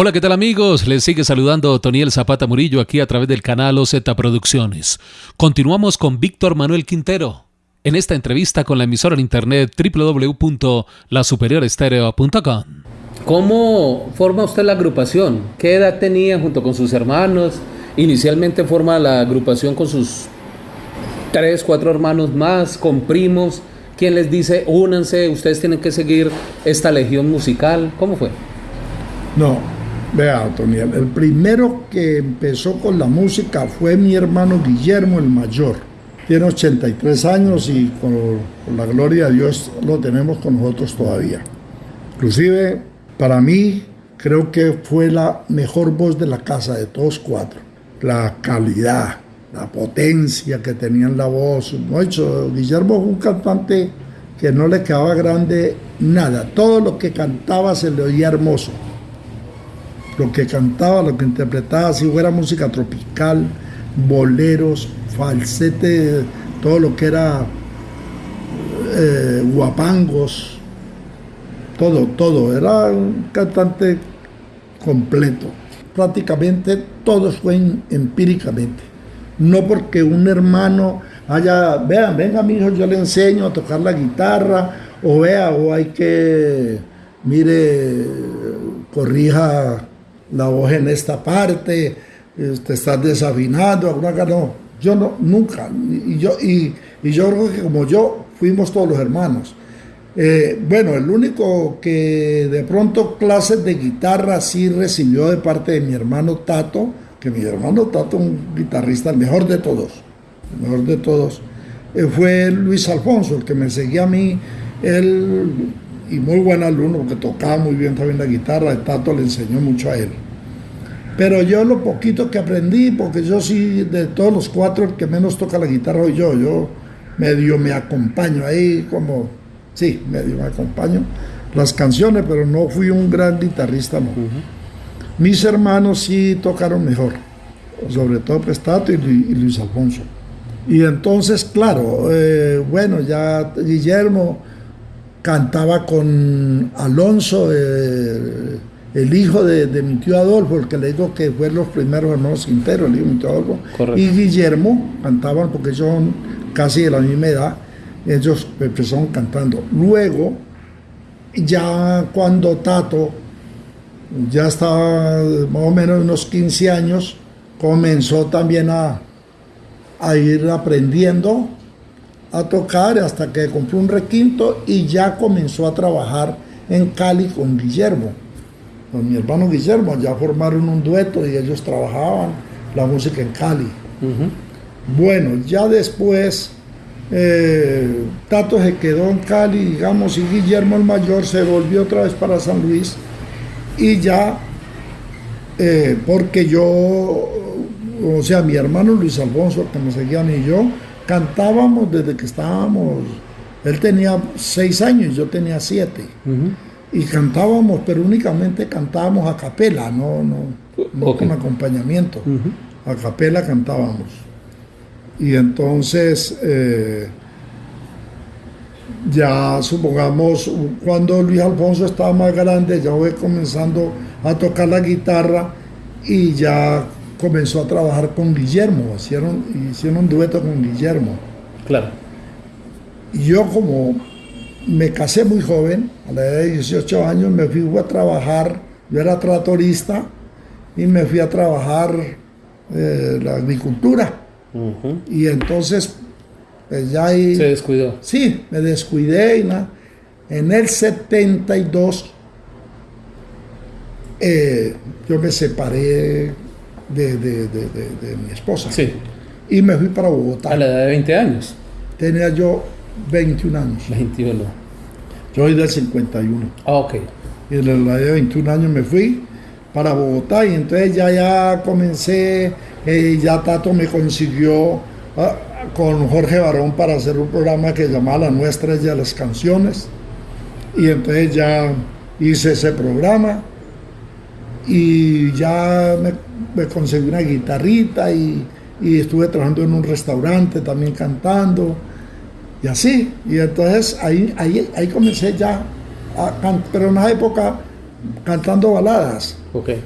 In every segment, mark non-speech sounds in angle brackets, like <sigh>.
Hola, ¿qué tal amigos? Les sigue saludando Toniel Zapata Murillo aquí a través del canal OZ Producciones. Continuamos con Víctor Manuel Quintero en esta entrevista con la emisora en internet www.lasuperiorestereo.com. ¿Cómo forma usted la agrupación? ¿Qué edad tenía junto con sus hermanos? Inicialmente forma la agrupación con sus tres, cuatro hermanos más, con primos. ¿Quién les dice, únanse, ustedes tienen que seguir esta legión musical? ¿Cómo fue? No, Vea, Toniel, el primero que empezó con la música fue mi hermano Guillermo, el mayor. Tiene 83 años y con, la gloria de Dios lo tenemos con nosotros todavía. Inclusive, para mí, creo que fue la mejor voz de la casa de todos cuatro. La calidad, la potencia que tenía en la voz. Hecho, Guillermo fue un cantante que no le quedaba grande nada. Todo lo que cantaba se le oía hermoso lo que cantaba, lo que interpretaba, si fuera música tropical, boleros, falsete, todo lo que era eh, guapangos, todo, todo. Era un cantante completo. Prácticamente todo fue empíricamente. No porque un hermano haya, vean, venga mi hijo, yo le enseño a tocar la guitarra, o vea, o hay que, mire, corrija la voz en esta parte, te estás desafinando, alguna no. Yo no, nunca. Y yo, y, yo creo que como yo, fuimos todos los hermanos. Eh, bueno, el único que de pronto clases de guitarra sí recibió de parte de mi hermano Tato, que mi hermano Tato, un guitarrista, el mejor de todos, el mejor de todos, eh, fue Luis Alfonso, el que me seguía a mí, él y muy buen alumno, porque tocaba muy bien también la guitarra, el Tato le enseñó mucho a él. Pero yo lo poquito que aprendí, porque yo sí, de todos los cuatro, el que menos toca la guitarra soy yo, yo medio me acompaño ahí, como, sí, medio me acompaño las canciones, pero no fui un gran guitarrista, no. Mis hermanos sí tocaron mejor, sobre todo Prestato y, Luis Alfonso. Y entonces, claro, eh, bueno, ya Guillermo cantaba con Alonso, eh, el hijo de, mi tío Adolfo, el que le digo que fue los primeros hermanos Quintero, el hijo de mi tío Adolfo, y Guillermo cantaban porque son casi de la misma edad, ellos empezaron cantando. Luego, ya cuando Tato ya estaba más o menos unos 15 años, comenzó también a, a ir aprendiendo a tocar hasta que compró un requinto y ya comenzó a trabajar en Cali con Guillermo. Con mi hermano Guillermo ya formaron un dueto y ellos trabajaban la música en Cali. Bueno, ya después eh, Tato se quedó en Cali, digamos, y Guillermo el mayor se volvió otra vez para San Luis y ya, eh, porque yo, o sea, mi hermano Luis Alfonso, que me seguían y yo, cantábamos desde que estábamos, él tenía seis años, yo tenía siete. Y cantábamos, pero únicamente cantábamos a capela, no, no, con acompañamiento. A capela cantábamos. Y entonces, eh, ya supongamos, cuando Luis Alfonso estaba más grande, ya fue comenzando a tocar la guitarra y ya comenzó a trabajar con Guillermo, hicieron, hicieron un dueto con Guillermo. Claro. Y yo como me casé muy joven, a la edad de 18 años, me fui a trabajar, yo era tratorista y me fui a trabajar eh, la agricultura. Y entonces, pues ya ahí... Se descuidó. Sí, me descuidé y nada. En el 72 eh, yo me separé de, mi esposa. Sí. Y me fui para Bogotá. A la edad de 20 años. Tenía yo 21 años. 21. Yo soy del 51. Ah, ok. Y a la edad de 21 años me fui para Bogotá y entonces ya, ya comencé, eh, ya Tato me consiguió ah, con Jorge Barón para hacer un programa que llamaba La Nuestra de las Canciones. Y entonces ya hice ese programa y ya me, conseguí una guitarrita y, estuve trabajando en un restaurante también cantando y así. Y entonces ahí, ahí, ahí comencé ya, a, pero en una época cantando baladas. Okay.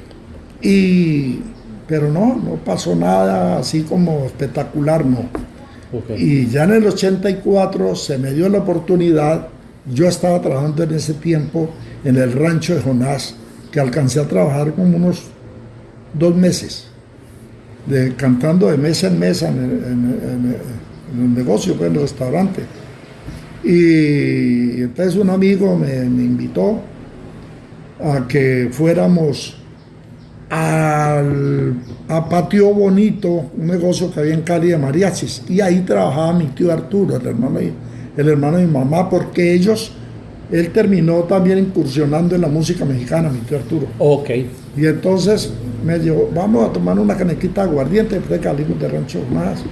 Y, pero no, no pasó nada así como espectacular, no. Y ya en el 84 se me dio la oportunidad, yo estaba trabajando en ese tiempo en el rancho de Jonás, que alcancé a trabajar como unos dos meses, de, cantando de mesa en mesa en el, negocio, pues, en el restaurante. Y entonces un amigo me, me invitó a que fuéramos al, a Patio Bonito, un negocio que había en Cali de mariachis. Y ahí trabajaba mi tío Arturo, el hermano, el hermano de mi mamá, porque ellos, él terminó también incursionando en la música mexicana, mi tío Arturo. Ok. Y entonces me dijo, vamos a tomar una canequita de aguardiente, de Cali de rancho más.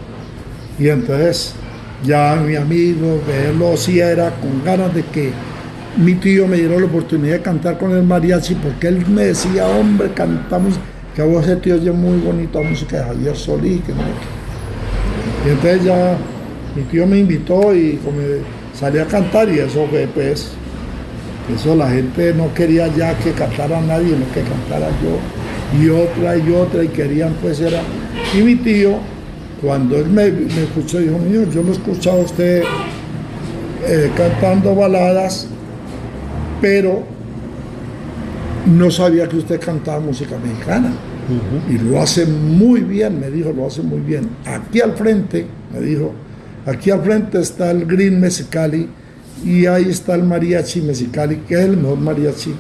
Y entonces ya mi amigo, él lo hacía, era con ganas de que mi tío me dio la oportunidad de cantar con el mariachi porque él me decía, hombre, cantamos, que vos ese tío oye muy bonito la música de Javier Solí, que no. Y entonces ya mi tío me invitó y como salí a cantar y eso fue pues, eso la gente no quería ya que cantara nadie, no que cantara yo, y otra y otra, y querían pues era. Y mi tío, cuando él me, escuchó, dijo, mío, yo lo he escuchado a usted eh, cantando baladas pero no sabía que usted cantaba música mexicana. Y lo hace muy bien, me dijo, lo hace muy bien. Aquí al frente, me dijo, aquí al frente está el Green Mexicali y ahí está el Mariachi Mexicali, que es el mejor mariachi,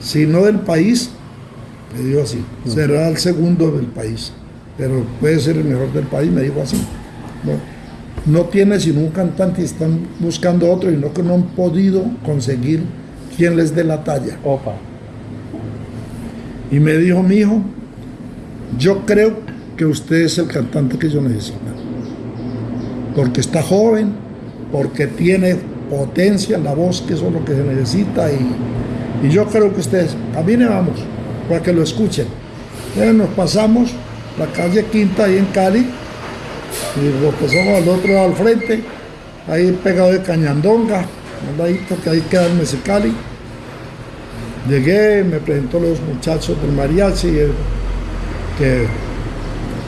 si no del país, me dijo así, será el segundo del país, pero puede ser el mejor del país, me dijo así. No, no tiene sino un cantante y están buscando otro y no que no han podido conseguir quien les dé la talla. Opa. Y me dijo, mi hijo, yo creo que usted es el cantante que yo necesito. Porque está joven, porque tiene potencia en la voz, que eso es lo que se necesita. Y, y yo creo que ustedes, también vamos, para que lo escuchen. Entonces nos pasamos la calle Quinta ahí en Cali, y lo pasamos al otro lado al frente, ahí pegado de Cañandonga, ahí que ahí queda el Mexicali. Llegué, me presentó los muchachos del mariachi, que,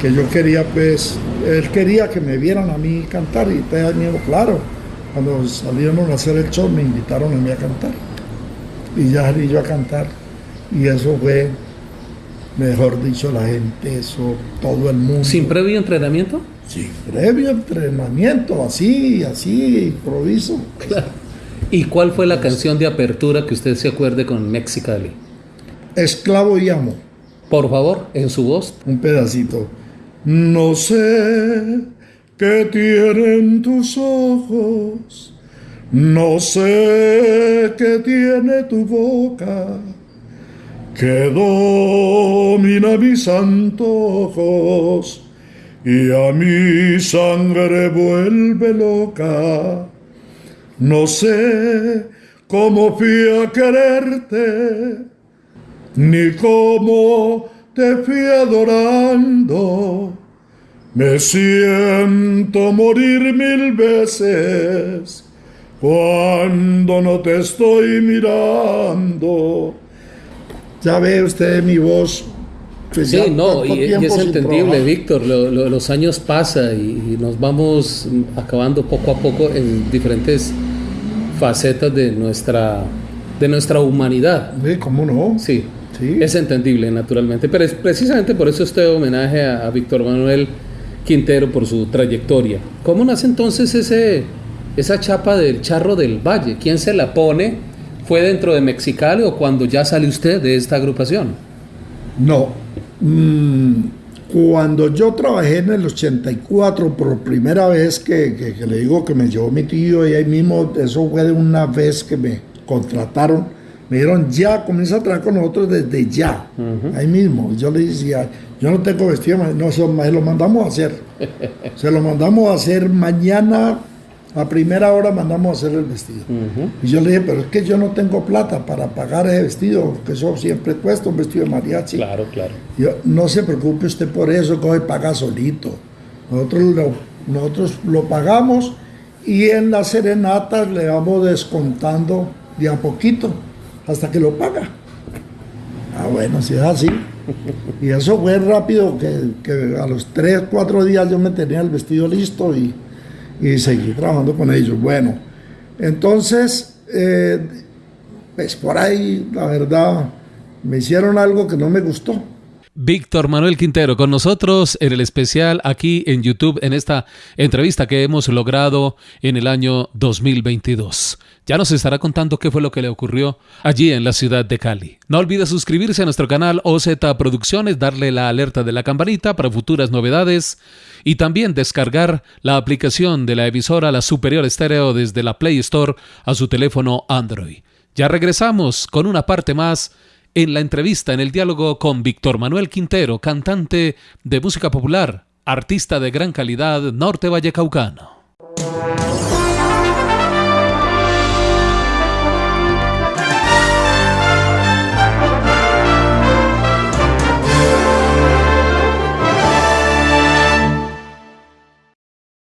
que yo quería, pues, él quería que me vieran a mí cantar y te miedo, claro. Cuando salieron a hacer el show me invitaron a mí a cantar. Y ya salí yo a cantar. Y eso fue, mejor dicho, la gente, eso, todo el mundo. ¿Sin previo entrenamiento? Sí, previo entrenamiento, así, así, improviso. Claro. ¿Y cuál fue la canción de apertura que usted se acuerde con Mexicali? Esclavo y amo. Por favor, en su voz. Un pedacito. No sé qué tienen tus ojos, no sé qué tiene tu boca, que domina mis antojos y a mi sangre vuelve loca no sé cómo fui a quererte, ni cómo te fui adorando. Me siento morir mil veces cuando no te estoy mirando. Ya ve usted mi voz pues sí, no, y, es entendible, Víctor, los años pasan y, nos vamos acabando poco a poco en diferentes facetas de nuestra, de nuestra humanidad. Sí, ¿Cómo no? Sí, sí, es entendible, naturalmente, pero es precisamente por eso este homenaje a, Víctor Manuel Quintero por su trayectoria. ¿Cómo nace entonces ese, esa chapa del charro del valle? ¿Quién se la pone? ¿Fue dentro de Mexicali o cuando ya sale usted de esta agrupación? No, Mm, cuando yo trabajé en el 84, por primera vez que, le digo que me llevó mi tío y ahí mismo, eso fue de una vez que me contrataron, me dijeron, ya, comienza a trabajar con nosotros desde ya, ahí mismo. Yo le decía, yo no tengo vestido, no, se lo mandamos a hacer. <laughs> se lo mandamos a hacer mañana A primera hora mandamos a hacer el vestido. Y yo le dije, pero es que yo no tengo plata para pagar ese vestido, que eso siempre cuesta un vestido de mariachi. Claro, claro. Yo, no se preocupe usted por eso, que hoy paga solito. Nosotros lo, nosotros lo pagamos y en las serenatas le vamos descontando de a poquito hasta que lo paga. Ah, bueno, si es así. Y eso fue rápido, que, a los 3, 4 días yo me tenía el vestido listo y, y seguí trabajando con ellos. Bueno, entonces, eh, pues por ahí, la verdad, me hicieron algo que no me gustó. Víctor Manuel Quintero con nosotros en el especial aquí en YouTube en esta entrevista que hemos logrado en el año 2022. Ya nos estará contando qué fue lo que le ocurrió allí en la ciudad de Cali. No olvide suscribirse a nuestro canal OZ Producciones, darle la alerta de la campanita para futuras novedades y también descargar la aplicación de la emisora La Superior Estéreo desde la Play Store a su teléfono Android. Ya regresamos con una parte más en la entrevista, en el diálogo con Víctor Manuel Quintero, cantante de música popular, artista de gran calidad norte vallecaucano.